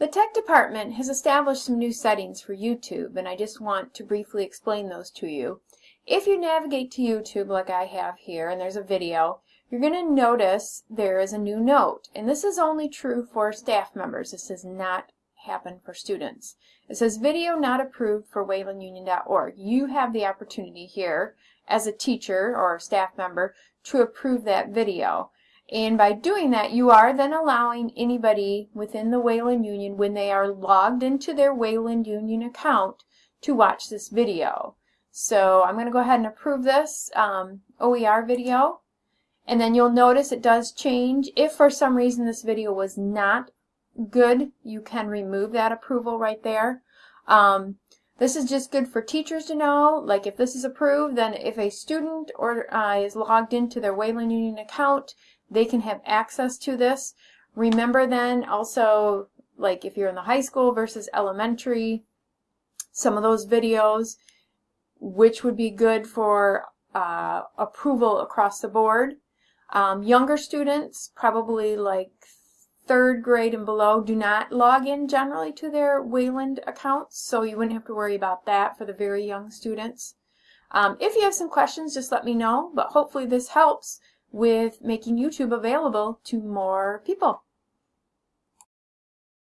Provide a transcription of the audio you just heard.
The tech department has established some new settings for YouTube and I just want to briefly explain those to you. If you navigate to YouTube like I have here and there's a video, you're going to notice there is a new note and this is only true for staff members. This does not happen for students. It says video not approved for waylandunion.org. You have the opportunity here as a teacher or a staff member to approve that video. And by doing that, you are then allowing anybody within the Wayland Union, when they are logged into their Wayland Union account, to watch this video. So I'm going to go ahead and approve this um, OER video. And then you'll notice it does change. If for some reason this video was not good, you can remove that approval right there. Um, this is just good for teachers to know, like if this is approved, then if a student or uh, is logged into their Wayland Union account, they can have access to this. Remember then also, like if you're in the high school versus elementary, some of those videos, which would be good for uh, approval across the board. Um, younger students, probably like third grade and below do not log in generally to their Wayland accounts, so you wouldn't have to worry about that for the very young students. Um, if you have some questions, just let me know, but hopefully this helps with making YouTube available to more people.